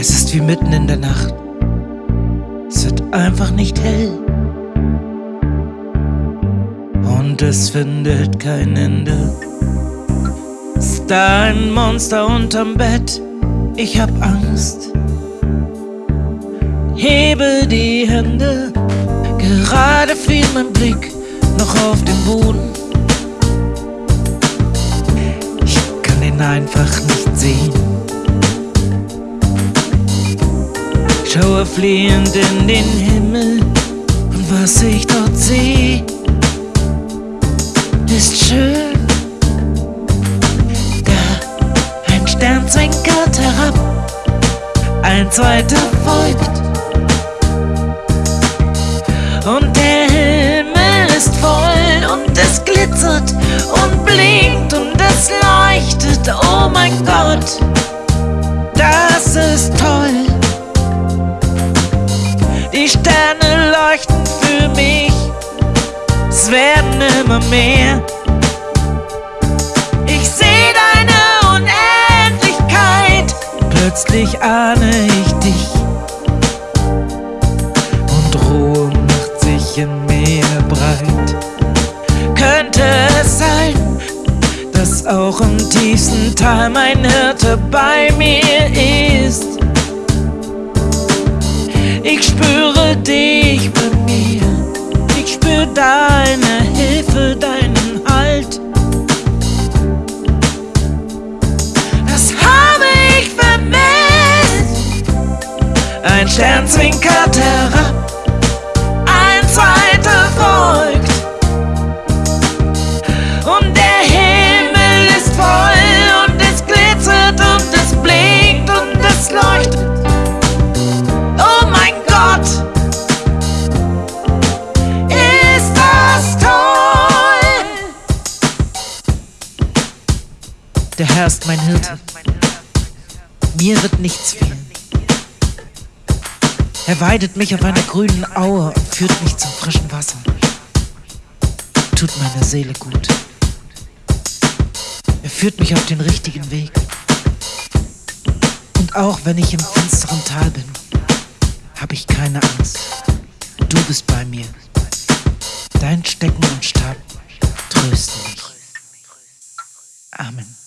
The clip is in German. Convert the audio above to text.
Es ist wie mitten in der Nacht. Es wird einfach nicht hell. Und es findet kein Ende. Ist da ein Monster unterm Bett? Ich hab Angst. Hebe die Hände. Gerade fiel mein Blick noch auf den Boden. Ich kann ihn einfach nicht sehen. Schaue fliehend in den Himmel und was ich dort sehe, ist schön. Da ein Stern zwinkert herab, ein zweiter folgt. Und der Himmel ist voll und es glitzert und blinkt und es leuchtet. Oh mein Gott, immer mehr. Ich sehe deine Unendlichkeit, plötzlich ahne ich dich. Und Ruhe macht sich in mir breit. Könnte es sein, dass auch im tiefsten Tal mein Hirte bei mir ist? Deine Hilfe, deinen Halt. Das habe ich vermisst. Ein Stern zwinkert herab, Der Herr ist mein Hirte. Mir wird nichts fehlen. Er weidet mich auf einer grünen Aue und führt mich zum frischen Wasser. Tut meiner Seele gut. Er führt mich auf den richtigen Weg. Und auch wenn ich im finsteren Tal bin, habe ich keine Angst. Du bist bei mir. Dein Stecken und Stab trösten mich. Amen.